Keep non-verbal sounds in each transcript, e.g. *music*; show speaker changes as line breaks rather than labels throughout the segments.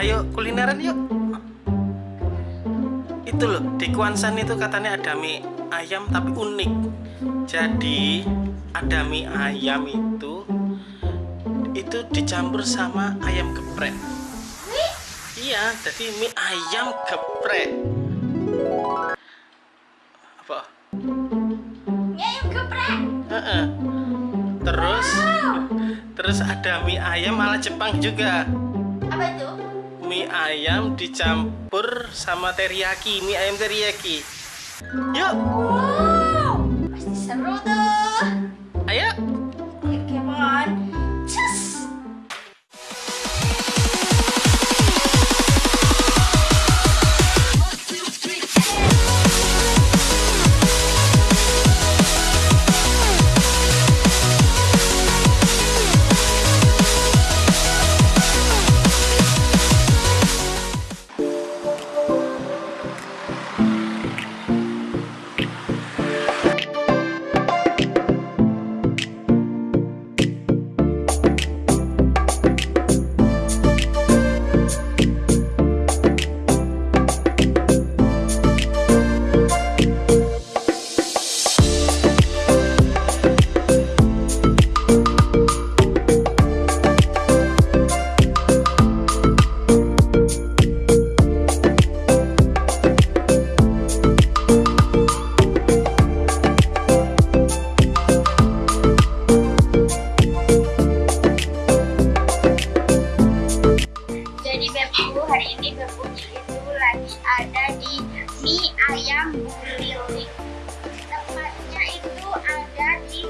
ayo kulineran yuk. Itu loh, di Kuansan itu katanya ada mie ayam tapi unik. Jadi ada mie ayam itu itu dicampur sama ayam geprek. Iya, jadi mie ayam geprek. Apa?
Mie ayam geprek.
Heeh. Terus terus ada mie ayam ala Jepang juga.
Apa itu?
Ayam dicampur sama teriyaki, mie ayam teriyaki. Yuk,
Wow, pasti seru tuh.
Ayo,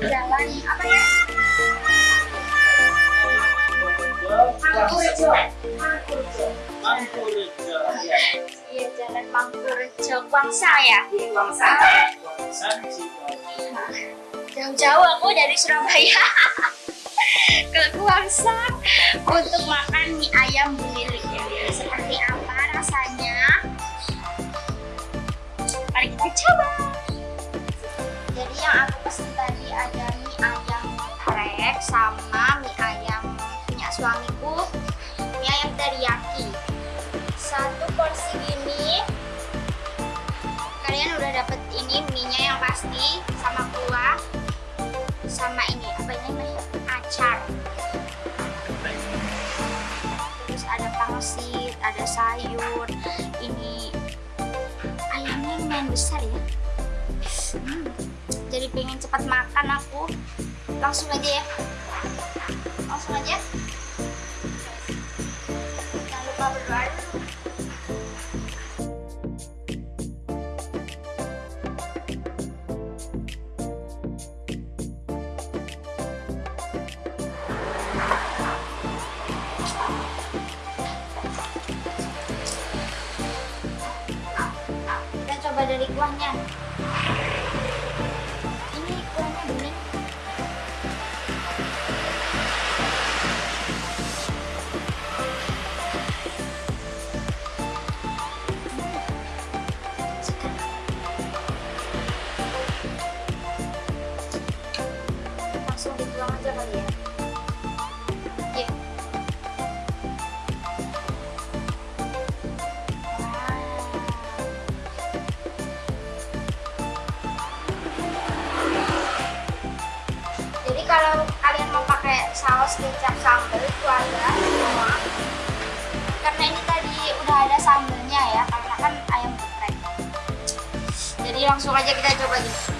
jalan apa ya? Mangkurjo. Mangkurjo. Iya jalan Mangkurjo Guangsa ya. Guangsa. Jauh-jauh aku dari Surabaya *laughs* ke Guangsa untuk makan mie ayam Bulili. Sama ini apa ini namanya? Acar. Terus ada pangsit ada sayur ini ayamnya lumayan besar ya. Hmm, jadi pengen cepat makan aku. Langsung aja ya. Langsung aja. Jangan lupa berdoa coba dari saus kecap sambal ada semua. Karena ini tadi udah ada sambelnya ya, karena kan ayam geprek. Jadi langsung aja kita coba gitu.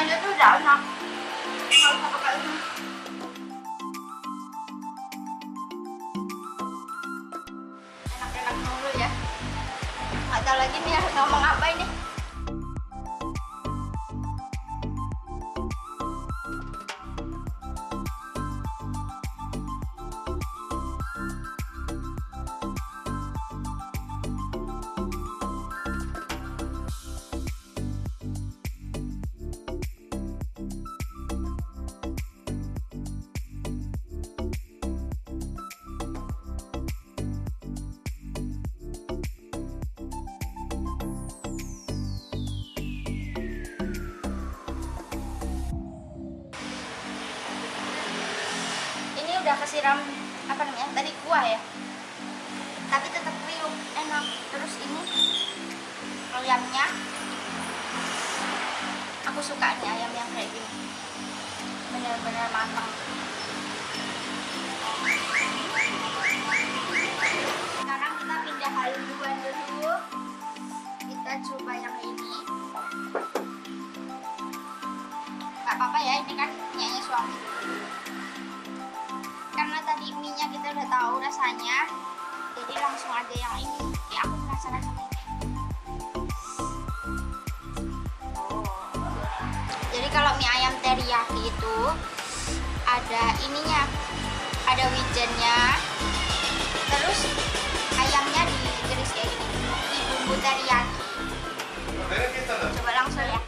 Dimakan gini aja tuh udah enak nggak usah pakai ini enak-enak mulu ya nggak tahu lagi nih harus ngomong apa udah kesiram apa namanya tadi kuah ya. Tapi tetap kriuk enak. Terus ini ayamnya. Aku suka nih ayam yang kayak gini. Bener-bener matang. Sekarang kita pindah haluan dulu. Kita coba yang ini. Nggak apa-apa ya ini kan punyanya suami. karena tadi mie nya kita udah tahu rasanya. Jadi langsung aja yang ini. Ya aku penasaran sama ini. Jadi kalau mie ayam teriyaki itu ada ininya ada wijennya. Terus ayamnya diiris kayak gini di bumbu teriyaki. Coba langsung ya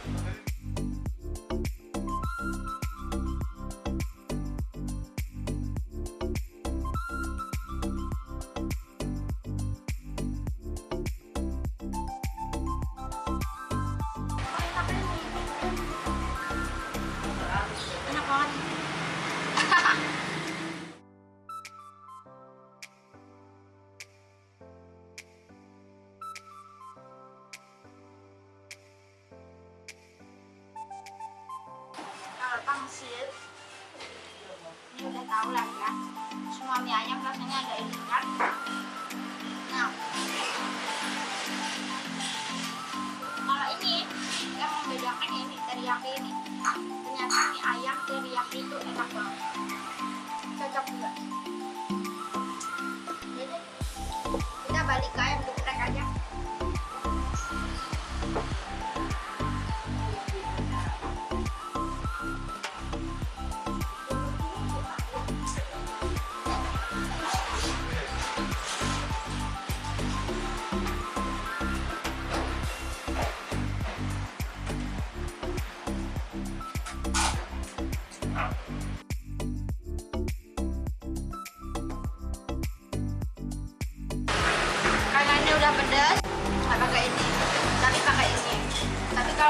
tahu lah ya. Semua mie ayam rasanya ini kan. Nah. Kalau ini yang membedakan ya ini teriyaki ini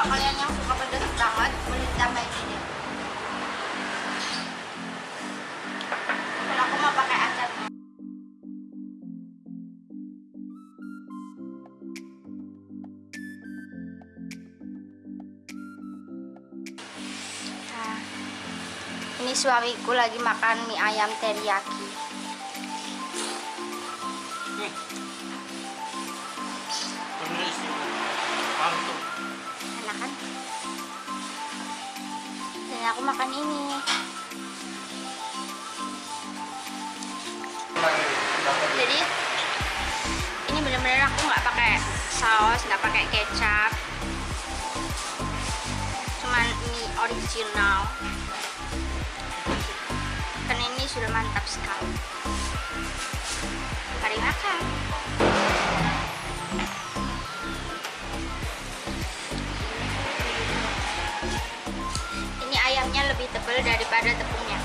kalau kalian yang suka pedas banget boleh ditambahin ini. Kalau aku mau pakai acarnya Nah, ini suamiku lagi makan mie ayam teriyaki aku makan ini. Jadi ini bener-bener aku nggak pakai saus nggak pakai kecap. Cuman mie original. Kan ini sudah mantap sekali. Mari makan tebal daripada tepungnya.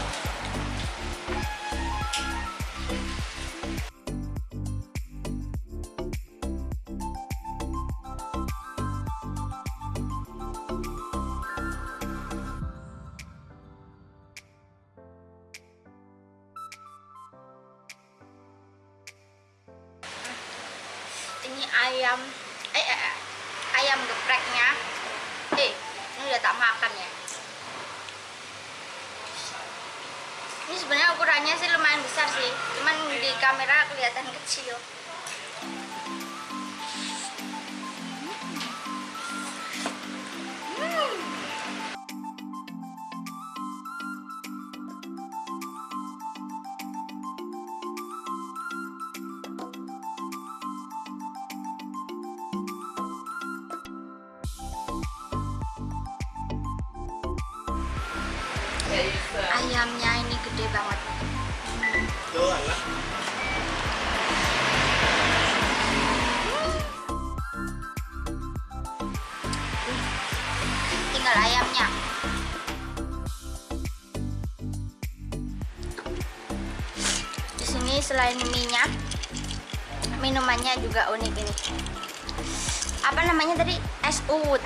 Ini ayam eh, eh, eh, ayam gepreknya. Eh ini udah tak makan ya ini sebenarnya ukurannya sih lumayan besar sih. Cuman di kamera kelihatan kecil ayamnya ini gede banget.
Alah.
tinggal ayamnya. Di sini selain minyak minumannya juga unik ini. Apa namanya tadi? Es uwut.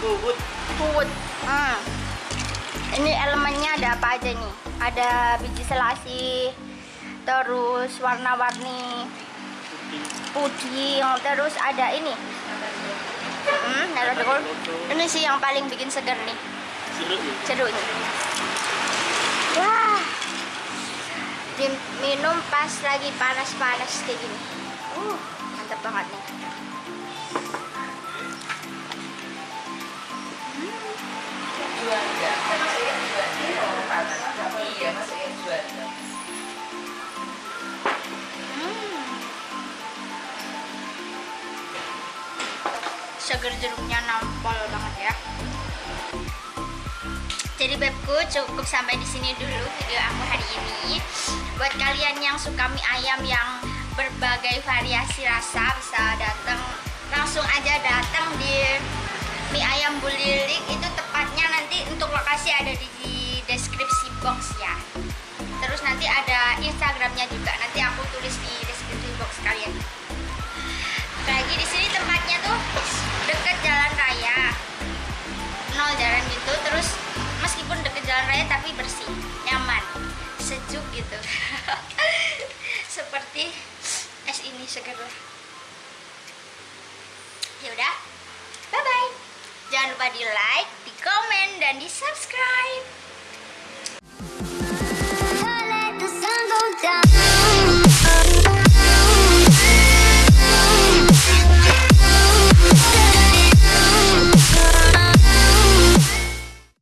Bubut.
uwut. Hmm. Ini elemennya ada apa aja nih? Ada biji selasih terus warna-warni puding terus ada ini. Hmm, ini sih yang paling bikin seger nih.
Jeruk ya?
jeruknya wah. Diminum pas lagi panas-panas kayak gini. Uh mantap banget nih seger jeruknya nampol banget ya. Jadi bebku cukup sampai di sini dulu video aku hari ini. Buat kalian yang suka mie ayam yang berbagai variasi rasa bisa datang langsung aja datang di mie ayam bulilik. Itu jalan raya tapi bersih nyaman sejuk gitu. *laughs* Seperti es ini seger. Ya udah bye bye jangan lupa di like di komen dan di subscribe